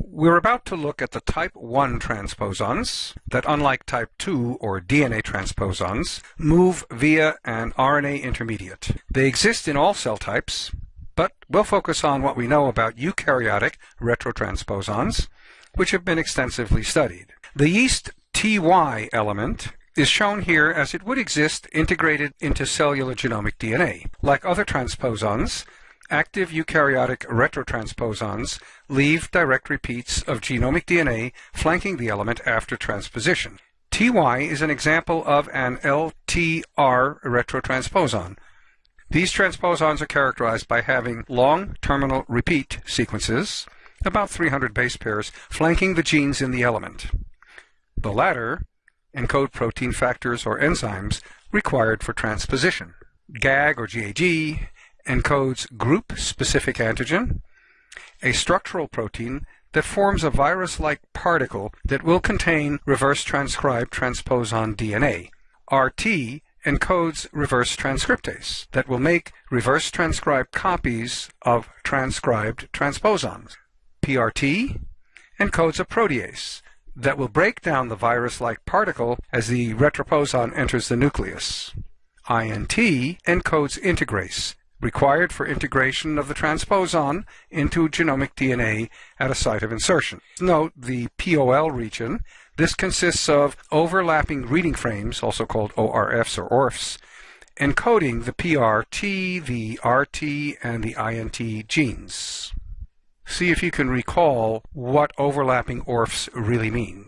We're about to look at the type 1 transposons that, unlike type 2 or DNA transposons, move via an RNA intermediate. They exist in all cell types, but we'll focus on what we know about eukaryotic retrotransposons, which have been extensively studied. The yeast TY element is shown here as it would exist integrated into cellular genomic DNA. Like other transposons, active eukaryotic retrotransposons leave direct repeats of genomic DNA flanking the element after transposition. TY is an example of an LTR retrotransposon. These transposons are characterized by having long terminal repeat sequences, about 300 base pairs, flanking the genes in the element. The latter encode protein factors or enzymes required for transposition. GAG or GAG encodes group-specific antigen, a structural protein that forms a virus-like particle that will contain reverse transcribed transposon DNA. RT encodes reverse transcriptase that will make reverse transcribed copies of transcribed transposons. PRT encodes a protease that will break down the virus-like particle as the retroposon enters the nucleus. INT encodes integrase, required for integration of the transposon into genomic DNA at a site of insertion. Note the POL region. This consists of overlapping reading frames, also called ORFs or ORFs, encoding the PRT, the RT, and the INT genes see if you can recall what overlapping ORFs really mean.